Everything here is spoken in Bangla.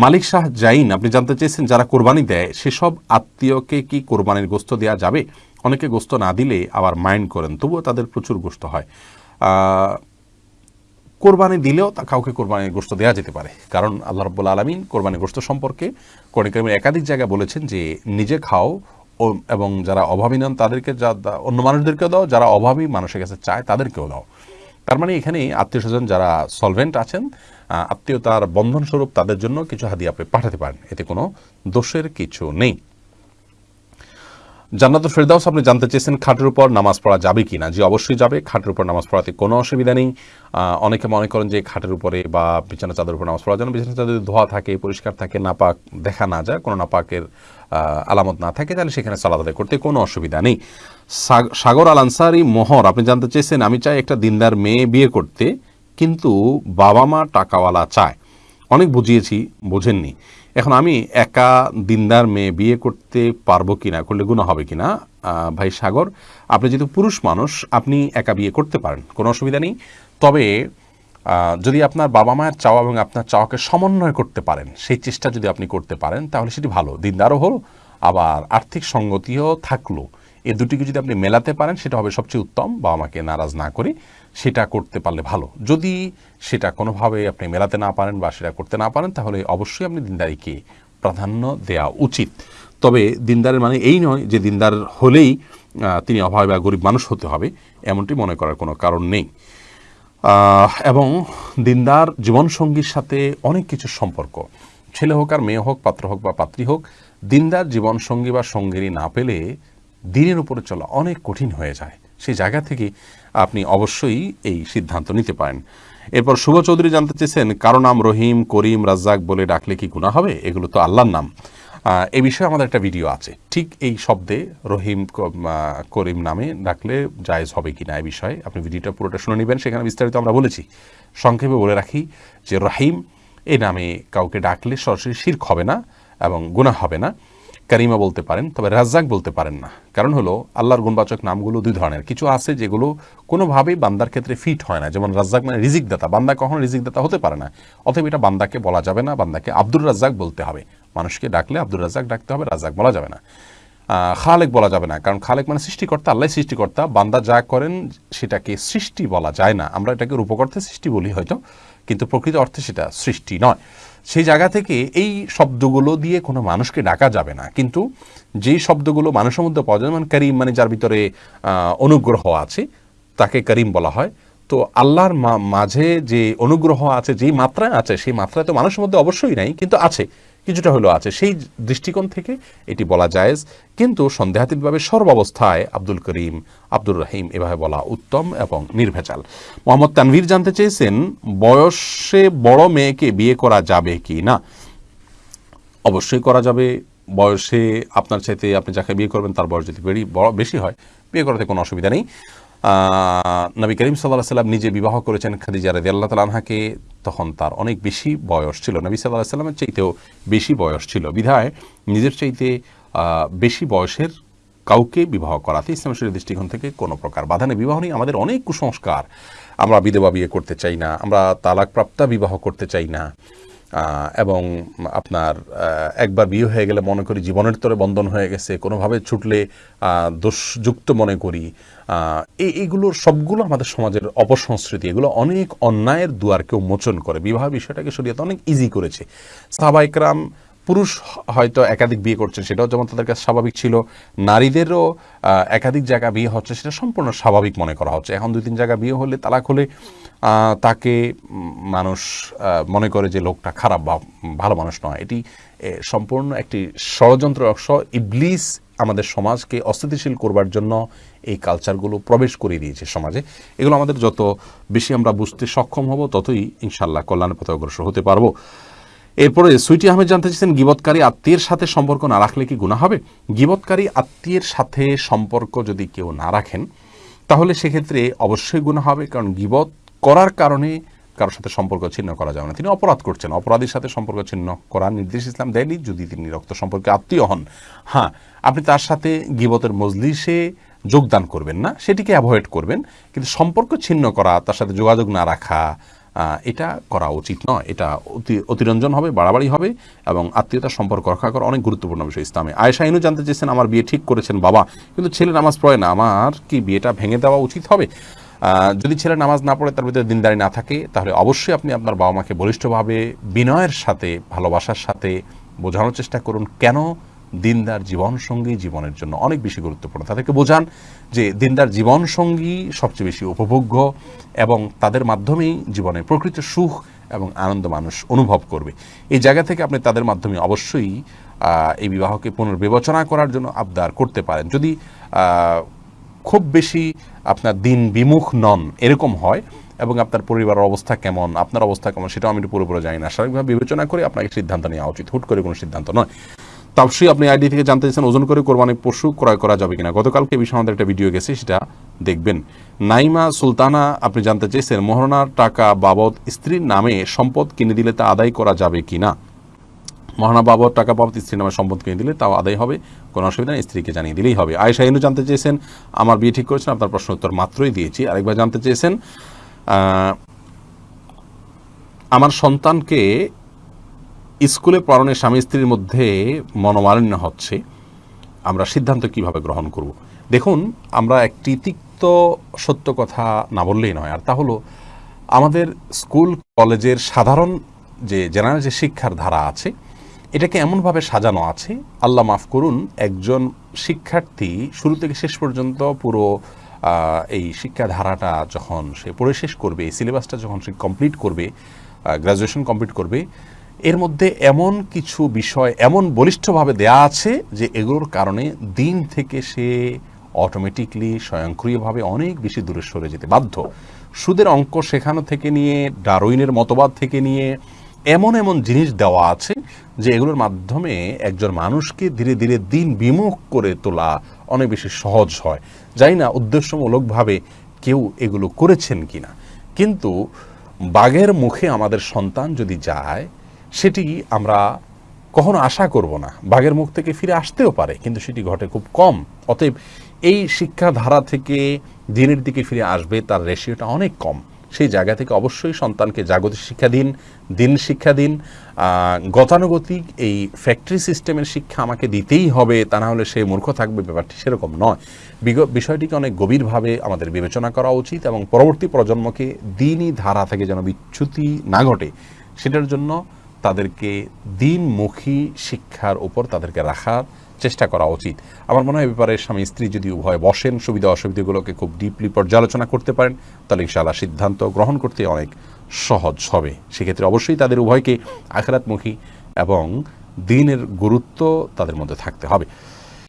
মালিক শাহ জাইন, আপনি জানতে চেয়েছেন যারা কোরবানি দেয়, সেসব আত্মীয়কে কি কোরবানির গোস্ত দেওয়া যাবে? অনেকে গোস্ত না দিলে আবার মাইন্ড করেন, তবুও তাদের প্রচুর গোস্ত হয়। কোরবানি দিলেও তা কাউকে কোরবানির গোস্ত দেওয়া যেতে পারে। কারণ আল্লাহ রব্বুল আলমিন কোরবানির গোস্ত সম্পর্কে কোরআনিকের একাধিক জায়গায় বলেছেন যে, নিজে খাও এবং যারা অভাবী নন তাদেরকে যা অন্য মানুষদেরকেও দাও, যারা অভাবী মানুষের কাছে চায় তাদেরকেও দাও। তার মানে এখানে আত্মীয় স্বজন যারা সলভেন্ট আছেন আত্মীয়তার বন্ধনস্বরূপ তাদের জন্য কিছু হাদিয়া আপনি পাঠাতে পারেন। এতে কোনো দোষের কিছু নেই। জান্নাতুল ফেরদাউস, আপনি জানতে চেয়েছেন খাটের উপর নামাজ পড়া যাবে কি না জি, অবশ্যই যাবে। খাটের উপর নামাজ পড়াতে কোনো অসুবিধা নেই। অনেকে মনে করেন যে খাটের উপরে বা বিছানা চাদর উপর নামাজ পড়া যেন বিছানা চাদর ধোয়া থাকে, পরিষ্কার থাকে, নাপাক দেখা না যায়, কোনো নাপাকের আলামত না থাকে, তাহলে সেখানে সালাদ করতে কোনো অসুবিধা নেই। সাগ- সাগর আল আনসারি মোহর, আপনি জানতে চেয়েছেন, আমি চাই একটা দিনদার মেয়ে বিয়ে করতে। কিন্তু বাবা মা টাকাওয়ালা চায়। অনেক বুঝিয়েছি বোঝেননি। এখন আমি একা দিনদার মেয়ে বিয়ে করতে পারব কিনা করলে গুণা হবে কিনা? আহ, ভাই সাগর আপনি যেহেতু পুরুষ মানুষ আপনি একা বিয়ে করতে পারেন কোনো অসুবিধা নেই। তবে যদি আপনার বাবা মায়ের চাওয়া এবং আপনার চাওয়াকে সমন্বয় করতে পারেন সেই চেষ্টা যদি আপনি করতে পারেন তাহলে সেটি ভালো। দিনদারও হলো আবার আর্থিক সঙ্গতিও থাকল। এ দুটিকে যদি আপনি মেলাতে পারেন, সেটা হবে সবচেয়ে উত্তম, বাবা মাকে নারাজ না করে সেটা করতে পারলে ভালো। যদি সেটা কোনোভাবে আপনি মেলাতে না পারেন বা সেটা করতে না পারেন, তাহলে অবশ্যই আপনি দিনদারিকে প্রাধান্য দেওয়া উচিত। তবে দিনদারের মানে এই নয় যে দিনদার হলেই তিনি অভাবে বা গরিব মানুষ হতে হবে, এমনটি মনে করার কোনো কারণ নেই। এবং দিনদার জীবনসঙ্গীর সাথে অনেক কিছু সম্পর্ক। ছেলে হোক আর মেয়ে হোক, পাত্র হোক বা পাত্রী হোক, দিনদার জীবনসঙ্গী বা সঙ্গিনী না পেলে দিনের উপরে চলা অনেক কঠিন হয়ে যায়। সেই জায়গা থেকে আপনি অবশ্যই এই সিদ্ধান্ত নিতে পারেন। এরপর শুভ চৌধুরী জানতে চেয়েছেন, কারও নাম রহিম, করিম, রাজ্জাক বলে ডাকলে কি গুণা হবে? এগুলো তো আল্লাহর নাম। এ বিষয়ে আমাদের একটা ভিডিও আছে। ঠিক এই শব্দে রহিম করিম নামে ডাকলে জায়েজ হবে কিনা এ বিষয়ে আপনি ভিডিওটা পুরোটা শুনে নেবেন, সেখানে বিস্তারিত আমরা বলেছি। সংক্ষেপে বলে রাখি যে রহিম, এ নামে কাউকে ডাকলে সরাসরি শির্ক হবে না এবং গুনাহ হবে না। কারিমা বলতে পারেন, তবে রাজ্জাক বলতে পারেন না। কারণ হলো, আল্লাহর গুণবাচক নামগুলো দুই ধরনের। কিছু আছে যেগুলো কোনোভাবেই বান্দার ক্ষেত্রে ফিট হয় না। যেমন রাজ্জাক মানে রিজিক দাতা বান্দা কখনো রিজিক দাতা হতে পারে না। অতএব এটা বান্দাকে বলা যাবে না, বান্দাকে আব্দুর রাজ্জাক বলতে হবে। মানুষকে ডাকলে আব্দুর রাজ্জাক ডাকতে হবে, রাজ্জাক বলা যাবে না। খালেক বলা যাবে না। কারণ খালেক মানে সৃষ্টিকর্তা আল্লাহ সৃষ্টিকর্তা। বান্দা যা করেন, সেটাকে সৃষ্টি বলা যায় না। আমরা এটাকে রূপকর্থে সৃষ্টি বলি হয়তো, কিন্তু প্রকৃত অর্থে সেটা সৃষ্টি নয়। সেই জায়গা থেকে এই শব্দগুলো দিয়ে কোনো মানুষকে ডাকা যাবে না। কিন্তু যেই শব্দগুলো মানুষের মধ্যে পাওয়া মানে করিম মানে যার ভিতরে অনুগ্রহ আছে, তাকে করিম বলা হয়। তো আল্লাহর মাঝে যে অনুগ্রহ আছে, যেই মাত্রায় আছে, সেই মাত্রায় তো মানুষের মধ্যে অবশ্যই নাই, কিন্তু আছে। কিছুটা হলেও আছে। সেই দৃষ্টিকোণ থেকে এটি বলা জায়েজ। কিন্তু সন্দেহাতীতভাবে সর্বাবস্থায় আব্দুল করিম, আব্দুর রহিম এভাবে বলা উত্তম এবং নির্ভেজাল। মোহাম্মদ তানভীর জানতে চেয়েছেন, বয়সে বড় মেয়েকে বিয়ে করা যাবে কি না? অবশ্যই করা যাবে। বয়সে আপনার চাইতে আপনি যাকে বিয়ে করবেন, তার বয়স যদি বেড়ি বেশি হয়, বিয়ে করাতে কোনো অসুবিধা নেই। নবী করিম সাল্লাহ সাল্লাম নিজে বিবাহ করেছেন খাদিজা রাদি আল্লাহ তালাহাকে তখন তার অনেক বেশি বয়স ছিল। নবী সাল্লাহ সাল্লামের চাইতেও বেশি বয়স ছিল। বিধায় নিজের চাইতে বেশি বয়সের কাউকে বিবাহ করাতে ইসলাম শরীর দৃষ্টিকোণ থেকে কোনো প্রকার বাধা নেই। বিবাহ নেই আমাদের অনেক কুসংস্কার। আমরা বিধবা বিয়ে করতে চাই না, আমরা তালাকপ্রাপ্তা বিবাহ করতে চাই না। এবং আপনার একবার বিয়ে হয়ে গেলে মনে করি জীবনের তরে বন্ধন হয়ে গেছে, কোনোভাবে ছুটলে দোষযুক্ত মনে করি। এই এইগুলোর সবগুলো আমাদের সমাজের অপসংস্কৃতি, এগুলো অনেক অন্যায়ের দুয়ারকে উন্মোচন করে। বিবাহ বিষয়টাকে শরীয়ত অনেক ইজি করেছে। সাহাবাইকরাম, পুরুষ হয়তো একাধিক বিয়ে করছেন, সেটাও যেমন তাদের কাছে স্বাভাবিক ছিল, নারীদেরও একাধিক জায়গা বিয়ে হচ্ছে, সেটা সম্পূর্ণ স্বাভাবিক মনে করা হচ্ছে। এখন দুই তিন জায়গা বিয়ে হলে তালাক হলে তাকে মানুষ মনে করে যে লোকটা খারাপ বা ভালো মানুষ নয়। এটি সম্পূর্ণ একটি ষড়যন্ত্র অংশ। ইবলিস আমাদের সমাজকে অস্থিতিশীল করবার জন্য এই কালচারগুলো প্রবেশ করে দিয়েছে সমাজে। এগুলো আমাদের যত বেশি আমরা বুঝতে সক্ষম হব, ততই ইনশাল্লাহ কল্যাণের পথে অগ্রসর হতে পারব। এরপরে সুইটি আহমেদ জানতে চাইছেন গিবৎকারী আত্মীয়ের সাথে সম্পর্ক না রাখলে কি গুণা হবে? গিবৎকারী আত্মীয়ের সাথে সম্পর্ক যদি কেউ না রাখেন, তাহলে সেক্ষেত্রে অবশ্যই গুণা হবে। কারণ গিবত করার কারণে কারোর সাথে সম্পর্ক ছিন্ন করা যাবে না। তিনি অপরাধ করছেন। অপরাধীর সাথে সম্পর্ক ছিন্ন করার নির্দেশ ইসলাম দেয়নি। যদি তিনি রক্ত সম্পর্কে আত্মীয় হন হ্যাঁ আপনি তার সাথে গিবতের মজলিসে যোগদান করবেন না, সেটিকে অ্যাভয়েড করবেন। কিন্তু সম্পর্ক ছিন্ন করা, তার সাথে যোগাযোগ না রাখা এটা করা উচিত নয়। এটা অতি, অতিরঞ্জন হবে, বাড়াবাড়ি হবে এবং আত্মীয়তার সম্পর্ক রক্ষা করা অনেক গুরুত্বপূর্ণ বিষয় ইসলামে। আয়েশা ইনু জানতে চেয়েছেন, আমার বিয়ে ঠিক করেছেন বাবা, কিন্তু ছেলে নামাজ পড়ে না। আমার কি বিয়েটা ভেঙে দেওয়া উচিত হবে? যদি ছেলে নামাজ না পড়ে, তার ভিতরে দিনদারি না থাকে, তাহলে অবশ্যই আপনি আপনার বাবা মাকে বলিষ্ঠভাবে, বিনয়ের সাথে, ভালোবাসার সাথে বোঝানোর চেষ্টা করুন। কেন? দিনদার জীবন সঙ্গী জীবনের জন্য অনেক বেশি গুরুত্বপূর্ণ। তাদেরকে বোঝান যে দিনদার জীবন সঙ্গী সবচেয়ে বেশি উপভোগ্য এবং তাদের মাধ্যমেই জীবনে প্রকৃত সুখ এবং আনন্দ মানুষ অনুভব করবে। এই জায়গা থেকে আপনি তাদের মাধ্যমে অবশ্যই এই বিবাহকে পুনর্বিবেচনা করার জন্য আবদার করতে পারেন। যদি খুব বেশি আপনার দিন বিমুখ নন, এরকম হয়। এবং আপনার পরিবারের অবস্থা কেমন, আপনার অবস্থা কেমন, সেটাও আমি পুরোপুরি জানি না। স্বাভাবিকভাবে বিবেচনা করে আপনাকে সিদ্ধান্ত নেওয়া উচিত। হুট করে কোনো সিদ্ধান্ত নয়। তাপসী আপনি আইডি থেকে জানতে চাইছেন, ওজন করে কোরবানি পশু ক্রয় করা যাবে কিনা। গতকালকে বিষয়ে আমাদের একটা ভিডিও গেছে, সেটা দেখবেন। নাইমা সুলতানা, আপনি জানতে চেয়েছেন মোহরনার টাকা বাবদ স্ত্রীর নামে সম্পদ কিনে দিলে তা আদায় করা যাবে কিনা? মহানা বাবদ টাকা বাবদ স্ত্রীর নামে সম্পদ কিনে দিলে তাও আদায় হবে, কোনো অসুবিধা নেই, স্ত্রীকে জানিয়ে দিলেই হবে। আয়েশা ইনু জানতে চেয়েছেন, আমার বিয়ে ঠিক করেছেন, আপনার প্রশ্ন উত্তর মাত্রই দিয়েছি। আরেকবার জানতে চেয়েছেন আমার সন্তানকে স্কুলে পড়ানোর স্বামী স্ত্রীর মধ্যে মনোমালিন্য হচ্ছে, আমরা সিদ্ধান্ত কীভাবে গ্রহণ করব? দেখুন, আমরা একটি তিক্ত সত্য কথা না বললেই নয়, আর তা হলো, আমাদের স্কুল, কলেজের সাধারণ যে, জেনারেল যে শিক্ষার ধারা আছে এটাকে এমনভাবে সাজানো আছে, আল্লাহ মাফ করুন, একজন শিক্ষার্থী শুরু থেকে শেষ পর্যন্ত পুরো এই শিক্ষাধারাটা যখন সে পড়ে শেষ করবে, এই সিলেবাসটা যখন সে কমপ্লিট করবে গ্রাজুয়েশন কমপ্লিট করবে, এর মধ্যে এমন কিছু বিষয় এমন বলিষ্ঠভাবে দেয়া আছে যে এগুলোর কারণে দিন থেকে সে অটোমেটিকলি স্বয়ংক্রিয়ভাবে অনেক বেশি দূরে সরে যেতে বাধ্য। সুদের অঙ্ক শেখানো থেকে নিয়ে ডারউইনের মতবাদ থেকে নিয়ে এমন এমন জিনিস দেওয়া আছে যে এগুলোর মাধ্যমে একজন মানুষকে ধীরে ধীরে দিন বিমুখ করে তোলা অনেক বেশি সহজ হয়। জানি না, উদ্দেশ্যমূলকভাবে কেউ এগুলো করেছেন কিনা। কিন্তু বাঘের মুখে আমাদের সন্তান যদি যায়, সেটি আমরা কখনো আশা করব না। বাঘের মুখ থেকে ফিরে আসতেও পারে, কিন্তু সেটি ঘটে খুব কম। অতএব এই শিক্ষাধারা থেকে দিনের দিকে ফিরে আসবে, তার রেশিওটা অনেক কম। সেই জায়গা থেকে অবশ্যই সন্তানকে জাগতিক শিক্ষা দিন দিন শিক্ষা দিন। গতানুগতিক এই ফ্যাক্টরি সিস্টেমের শিক্ষা আমাকে দিতেই হবে, তা না হলে সে মূর্খ থাকবে, ব্যাপারটি সেরকম নয়। বিষয়টিকে অনেক গভীরভাবে আমাদের বিবেচনা করা উচিত এবং পরবর্তী প্রজন্মকে দিনই ধারা থেকে যেন বিচ্যুতি না ঘটে, সেটার জন্য তাদেরকে দিনমুখী শিক্ষার উপর তাদেরকে রাখার চেষ্টা করা উচিত। আমার মনে হয় ব্যাপারে স্বামী, স্ত্রী যদি উভয় বসেন, সুবিধা অসুবিধাগুলোকে খুব ডিপলি পর্যালোচনা করতে পারেন, তাহলে ইনশাআল্লাহ সিদ্ধান্ত গ্রহণ করতে অনেক সহজ হবে। সেক্ষেত্রে অবশ্যই তাদের উভয়কে আখরাতমুখী এবং দিনের গুরুত্ব তাদের মধ্যে থাকতে হবে।